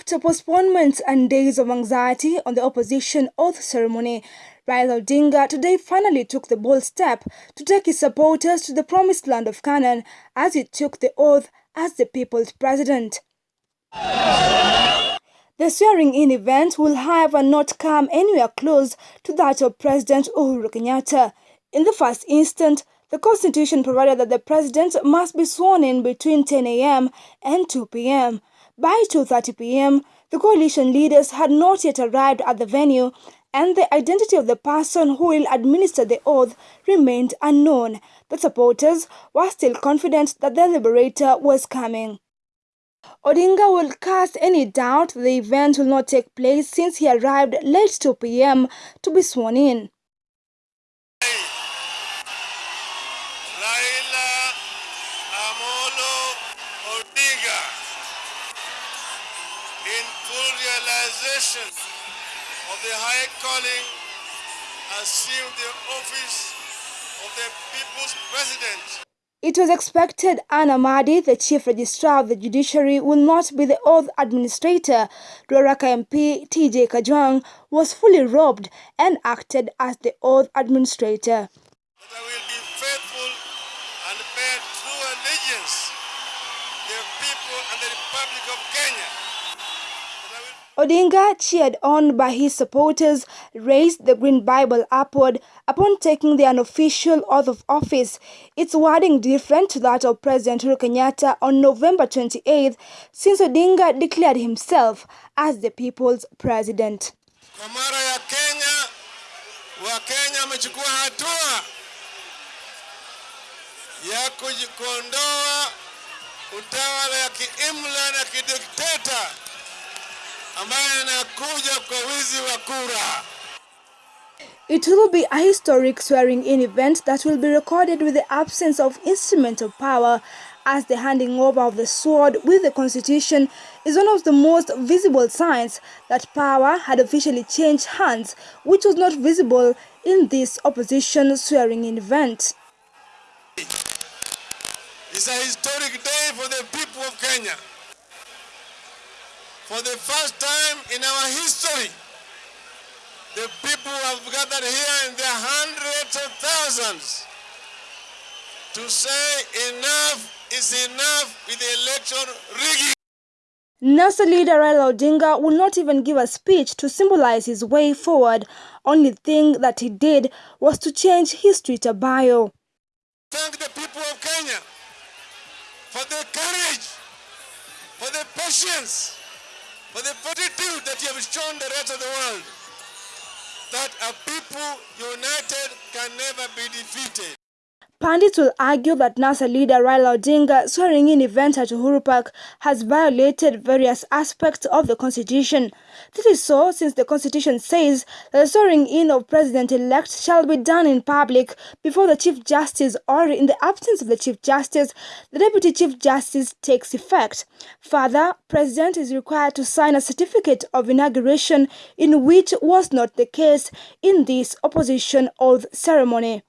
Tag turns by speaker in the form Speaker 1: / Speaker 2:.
Speaker 1: After postponements and days of anxiety on the opposition oath ceremony, Raila Odinga today finally took the bold step to take his supporters to the promised land of Canaan as he took the oath as the people's president. The swearing-in event will however not come anywhere close to that of President Uhuru Kenyatta. In the first instant, the constitution provided that the president must be sworn in between 10 a.m. and 2 p.m. By 2.30 p.m., the coalition leaders had not yet arrived at the venue and the identity of the person who will administer the oath remained unknown. The supporters were still confident that the liberator was coming. Odinga will cast any doubt the event will not take place since he arrived late 2 p.m. to be sworn in.
Speaker 2: Raila Amolo Odinga in full realization of the high calling, assumed the office of the people's president.
Speaker 1: It was expected Anne Amadi, the chief registrar of the judiciary, will not be the oath administrator. Ruaraka MP TJ Kajwang was fully robed and acted as the oath administrator.
Speaker 2: That I will be faithful and bear true allegiance to the people and the Republic of Kenya.
Speaker 1: Odinga, cheered on by his supporters, raised the Green Bible upward upon taking the unofficial oath of office. Its wording different to that of President Uhuru Kenyatta on November 28th, since Odinga declared himself as the people's president.
Speaker 2: Kwa mara ya Kenya, Wakenya wamechukua hatua ya kuondoa utawala ya kiimla na kidikteta kwa wizi wa kura.
Speaker 1: It will be a historic swearing-in event that will be recorded with the absence of instrument of power as the handing over of the sword with the constitution is one of the most visible signs that power had officially changed hands, which was not visible in this opposition swearing-in event.
Speaker 2: It's a historic day for the people of Kenya. For the first time in our history, the people have gathered here in their hundreds of thousands to say enough is enough with the election rigging.
Speaker 1: NASA leader Raila Odinga will not even give a speech to symbolize his way forward. Only thing that he did was to change history to bio.
Speaker 2: Thank the people of Kenya for their courage, for their patience, for the fortitude that you have shown the rest of the world, that a people united can never be defeated.
Speaker 1: Pandits will argue that NASA leader Raila Odinga swearing-in event at Uhuru Park has violated various aspects of the constitution. This is so since the constitution says that the swearing-in of president-elect shall be done in public before the chief justice or in the absence of the chief justice, the deputy chief justice takes effect. Further, president is required to sign a certificate of inauguration in which was not the case in this opposition oath ceremony.